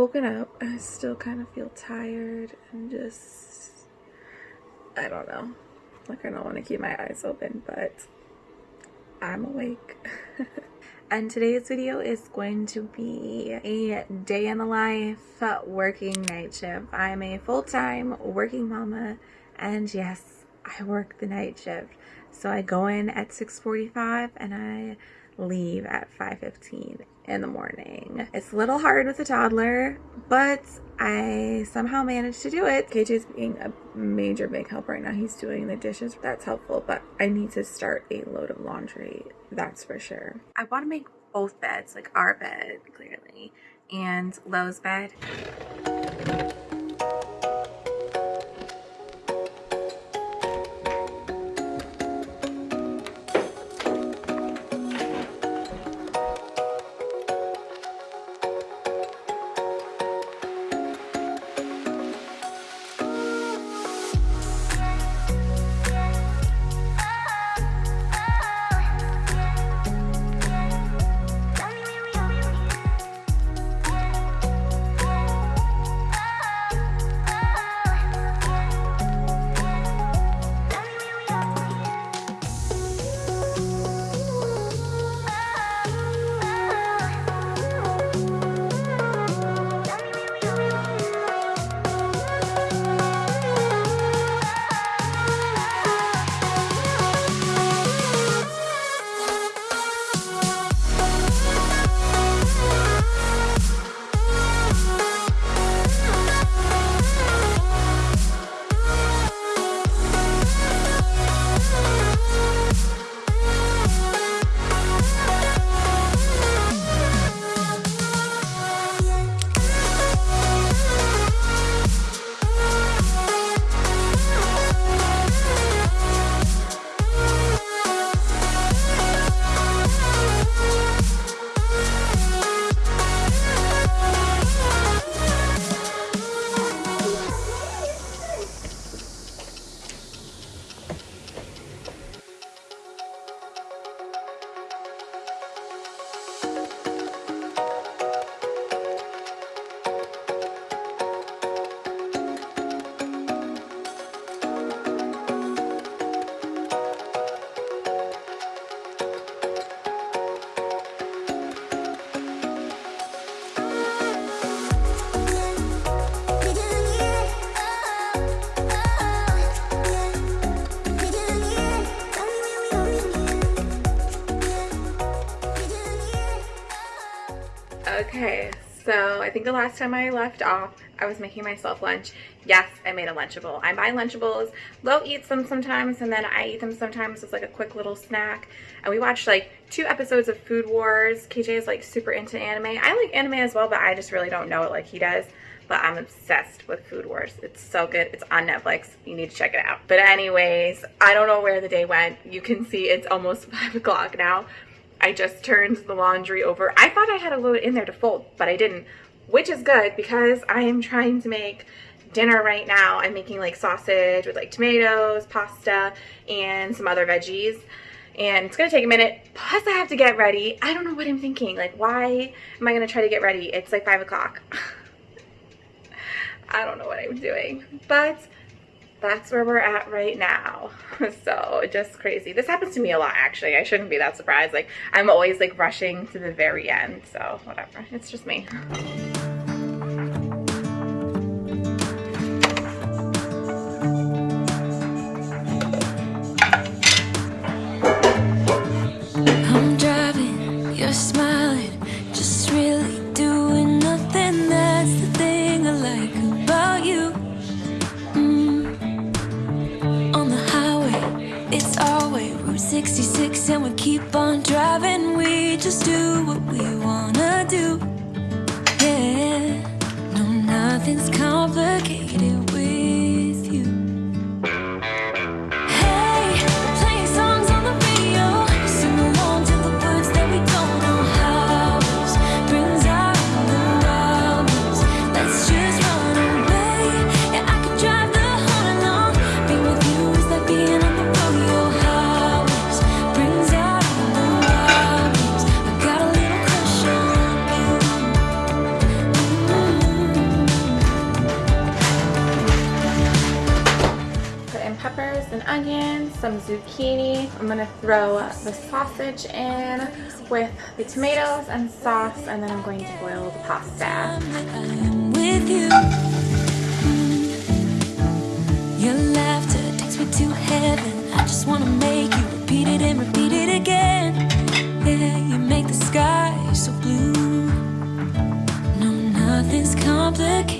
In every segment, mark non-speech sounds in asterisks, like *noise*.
Woken up. I still kind of feel tired and just, I don't know. Like I don't want to keep my eyes open, but I'm awake. *laughs* and today's video is going to be a day in the life working night shift. I'm a full-time working mama and yes, I work the night shift. So I go in at 6.45 and I leave at 5.15 in the morning. It's a little hard with a toddler, but I somehow managed to do it. KJ is being a major big help right now. He's doing the dishes. That's helpful, but I need to start a load of laundry. That's for sure. I want to make both beds, like our bed, clearly, and Lo's bed. Okay, so I think the last time I left off, I was making myself lunch. Yes, I made a Lunchable. I buy Lunchables. Lo eats them sometimes, and then I eat them sometimes as like a quick little snack. And we watched like two episodes of Food Wars. KJ is like super into anime. I like anime as well, but I just really don't know it like he does. But I'm obsessed with Food Wars. It's so good. It's on Netflix. You need to check it out. But anyways, I don't know where the day went. You can see it's almost *laughs* 5 o'clock now. I just turned the laundry over. I thought I had a load in there to fold, but I didn't, which is good because I am trying to make dinner right now. I'm making like sausage with like tomatoes, pasta, and some other veggies. And it's gonna take a minute, plus I have to get ready. I don't know what I'm thinking. Like, why am I gonna try to get ready? It's like five o'clock. *laughs* I don't know what I'm doing, but that's where we're at right now. *laughs* So just crazy. This happens to me a lot actually. I shouldn't be that surprised. Like I'm always like rushing to the very end. So whatever. It's just me. Nothing's complicated zucchini. I'm gonna throw the sausage in with the tomatoes and sauce and then I'm going to boil the pasta. Your laughter takes me to heaven. I just wanna make you repeat it and repeat it again. Yeah, you make the sky so blue. No, nothing's complicated.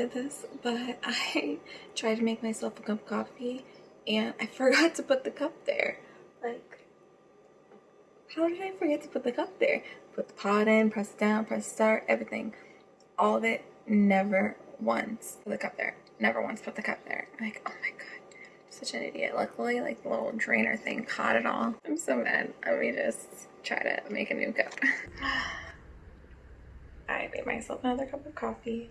did this, but *laughs* I tried to make myself a cup of coffee and I *laughs* forgot to put the cup there. Like, how did I forget to put the cup there? Put the pot in, press down, press start, everything. All of it, never once put the cup there. Never once put the cup there. like, oh my god such an idiot. Luckily, like the little drainer thing caught it all. I'm so mad. Let me just try to make a new cup. *laughs* I made myself another cup of coffee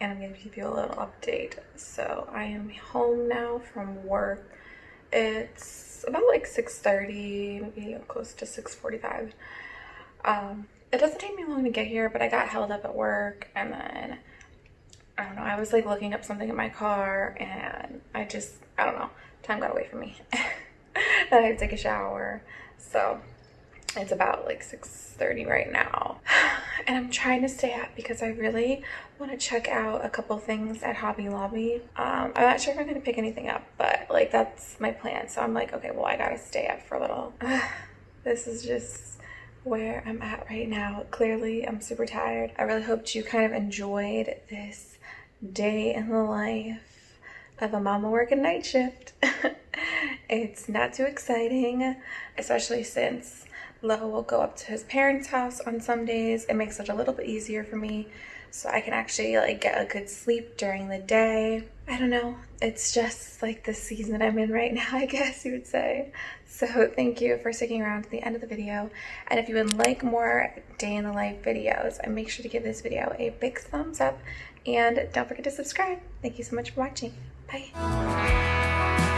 and I'm going to give you a little update. So I am home now from work. It's about like 6.30, maybe close to 6.45. Um, it doesn't take me long to get here, but I got held up at work and then I don't know. I was like looking up something in my car and I just, I don't know. Time got away from me. *laughs* and I had to take a shower. So it's about like 6.30 right now. *sighs* *sighs* And I'm trying to stay up because I really want to check out a couple things at Hobby Lobby. Um, I'm not sure if I'm going to pick anything up, but like that's my plan. So I'm like, okay, well, I got to stay up for a little. *sighs* this is just where I'm at right now. Clearly, I'm super tired. I really hoped you kind of enjoyed this day in the life of a mama working night shift. *laughs* it's not too exciting, especially since Lo will go up to his parents' house on some days. It makes it a little bit easier for me so I can actually like get a good sleep during the day. I don't know. It's just like the season I'm in right *laughs* now, I guess you would say. So thank you for sticking around to the end of the video. And if you would like more day in the life videos, uh, make sure to give this video a big thumbs up and don't forget to subscribe. Thank you so much for watching. Bye.